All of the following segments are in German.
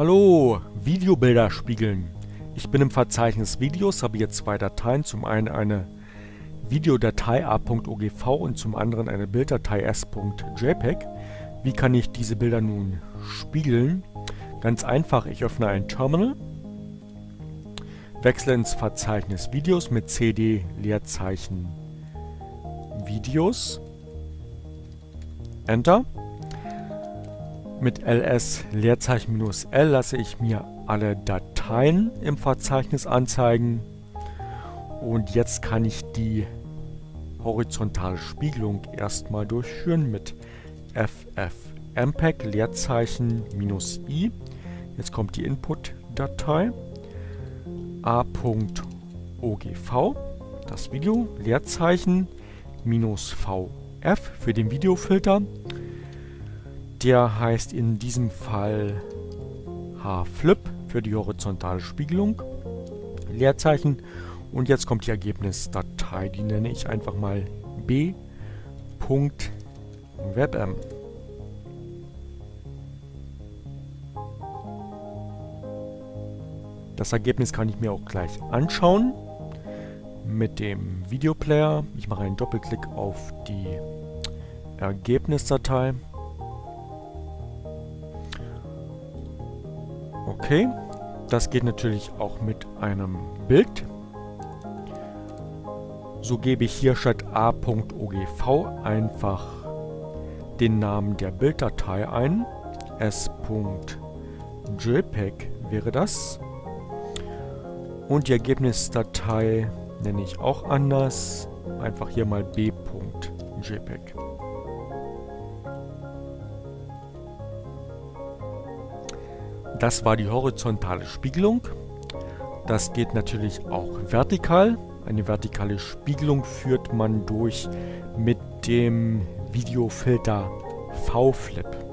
Hallo, Videobilder spiegeln. Ich bin im Verzeichnis Videos, habe hier zwei Dateien. Zum einen eine Videodatei a.ogv und zum anderen eine Bilddatei s.jpg. Wie kann ich diese Bilder nun spiegeln? Ganz einfach, ich öffne ein Terminal, wechsle ins Verzeichnis Videos mit cd Leerzeichen Videos, Enter. Mit ls Leerzeichen minus L lasse ich mir alle Dateien im Verzeichnis anzeigen. Und jetzt kann ich die horizontale Spiegelung erstmal durchführen mit ffmpeg Leerzeichen minus i. Jetzt kommt die Input-Datei a.ogv, das Video, Leerzeichen minus vf für den Videofilter. Der heißt in diesem Fall HFlip für die horizontale Spiegelung. Leerzeichen. Und jetzt kommt die Ergebnisdatei. Die nenne ich einfach mal b.webm. Das Ergebnis kann ich mir auch gleich anschauen mit dem Videoplayer. Ich mache einen Doppelklick auf die Ergebnisdatei. Okay, das geht natürlich auch mit einem Bild. So gebe ich hier statt a.ogv einfach den Namen der Bilddatei ein. s.jpeg wäre das. Und die Ergebnisdatei nenne ich auch anders. Einfach hier mal b.jpeg. Das war die horizontale Spiegelung. Das geht natürlich auch vertikal. Eine vertikale Spiegelung führt man durch mit dem Videofilter V-Flip.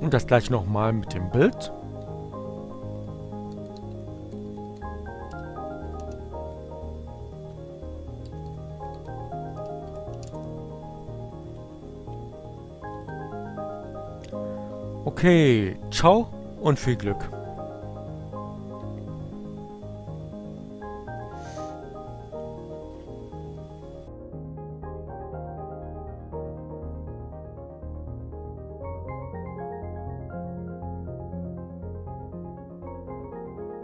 Und das gleiche nochmal mit dem Bild. Okay, ciao und viel Glück.